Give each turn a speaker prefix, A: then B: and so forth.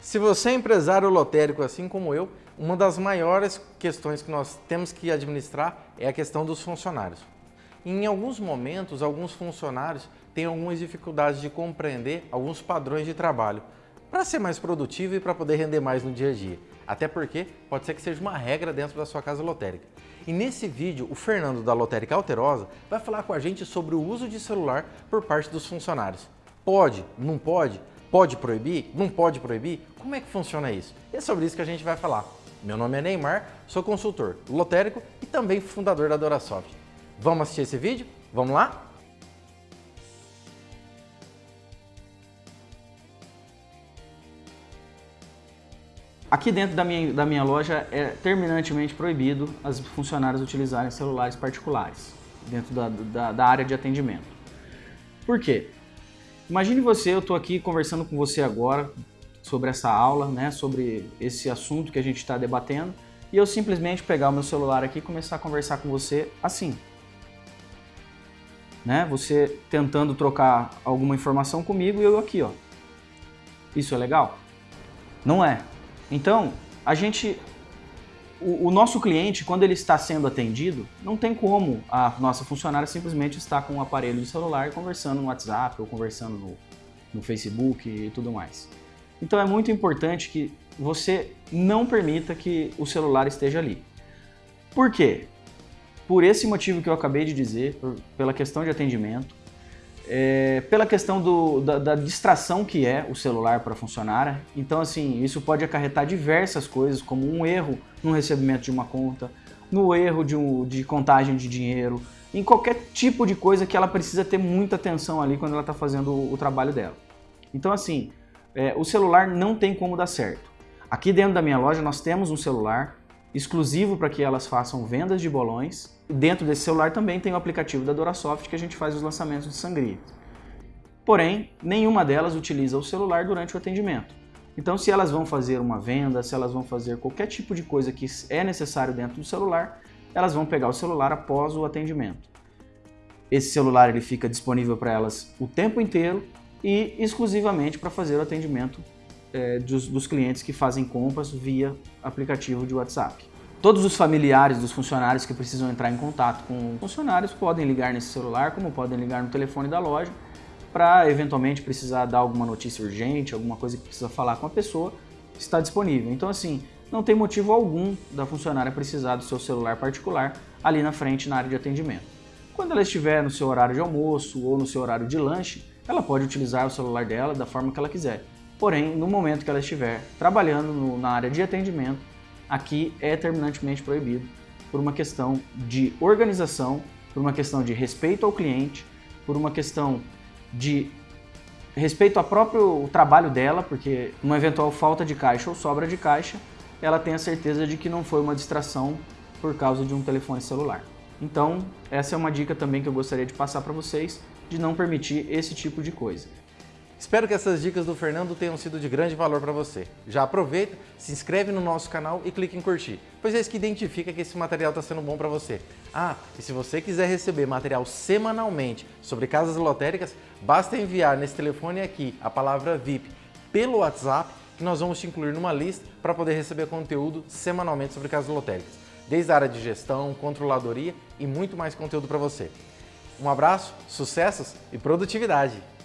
A: Se você é empresário lotérico assim como eu, uma das maiores questões que nós temos que administrar é a questão dos funcionários. Em alguns momentos, alguns funcionários têm algumas dificuldades de compreender alguns padrões de trabalho para ser mais produtivo e para poder render mais no dia a dia. Até porque pode ser que seja uma regra dentro da sua casa lotérica. E nesse vídeo, o Fernando da Lotérica Alterosa vai falar com a gente sobre o uso de celular por parte dos funcionários. Pode? Não pode? Pode proibir? Não pode proibir? Como é que funciona isso? É sobre isso que a gente vai falar. Meu nome é Neymar, sou consultor lotérico e também fundador da Dorasoft. Vamos assistir esse vídeo? Vamos lá?
B: Aqui dentro da minha, da minha loja é terminantemente proibido as funcionários utilizarem celulares particulares dentro da, da, da área de atendimento. Por quê? Imagine você, eu estou aqui conversando com você agora sobre essa aula, né, sobre esse assunto que a gente está debatendo, e eu simplesmente pegar o meu celular aqui e começar a conversar com você assim. Né? Você tentando trocar alguma informação comigo e eu aqui, ó. Isso é legal? Não é. Então, a gente, o, o, nosso cliente, quando ele está sendo atendido, não tem como a nossa funcionária simplesmente estar com um aparelho de celular conversando no WhatsApp ou conversando no, no Facebook e tudo mais. Então é muito importante que você não permita que o celular esteja ali. Por quê? Por esse motivo que eu acabei de dizer, por, pela questão de atendimento, é, pela questão do, da, da, distração que é o celular para funcionar. Então, assim, isso pode acarretar diversas coisas, como um erro no recebimento de uma conta, no erro de, um, de contagem de dinheiro, em qualquer tipo de coisa que ela precisa ter muita atenção ali quando ela está fazendo o, o, trabalho dela. Então, assim, é, o celular não tem como dar certo. Aqui dentro da minha loja nós temos um celular exclusivo para que elas façam vendas de bolões. Dentro desse celular também tem o aplicativo da Dorasoft que a gente faz os lançamentos de sangria. Porém, nenhuma delas utiliza o celular durante o atendimento. Então, se elas vão fazer uma venda, se elas vão fazer qualquer tipo de coisa que é necessário dentro do celular, elas vão pegar o celular após o atendimento. Esse celular ele fica disponível para elas o tempo inteiro e exclusivamente para fazer o atendimento é, dos, dos clientes que fazem compras via aplicativo de WhatsApp. Todos os familiares dos funcionários que precisam entrar em contato com funcionários podem ligar nesse celular, como podem ligar no telefone da loja, para eventualmente precisar dar alguma notícia urgente, alguma coisa que precisa falar com a pessoa, está disponível. Então assim, não tem motivo algum da funcionária precisar do seu celular particular ali na frente na área de atendimento. Quando ela estiver no seu horário de almoço ou no seu horário de lanche, ela pode utilizar o celular dela da forma que ela quiser. Porém, no momento que ela estiver trabalhando no, na área de atendimento, aqui é terminantemente proibido por uma questão de organização, por uma questão de respeito ao cliente, por uma questão de respeito ao próprio trabalho dela, porque uma eventual falta de caixa ou sobra de caixa, ela tem a certeza de que não foi uma distração por causa de um telefone celular. Então, essa é uma dica também que eu gostaria de passar para vocês, de não permitir esse tipo de coisa.
A: Espero que essas dicas do Fernando tenham sido de grande valor para você. Já aproveita, se inscreve no nosso canal e clique em curtir, pois é isso que identifica que esse material está sendo bom para você. Ah, e se você quiser receber material semanalmente sobre casas lotéricas, basta enviar nesse telefone aqui a palavra VIP pelo WhatsApp que nós vamos te incluir numa lista para poder receber conteúdo semanalmente sobre casas lotéricas, desde a área de gestão, controladoria e muito mais conteúdo para você. Um abraço, sucessos e produtividade!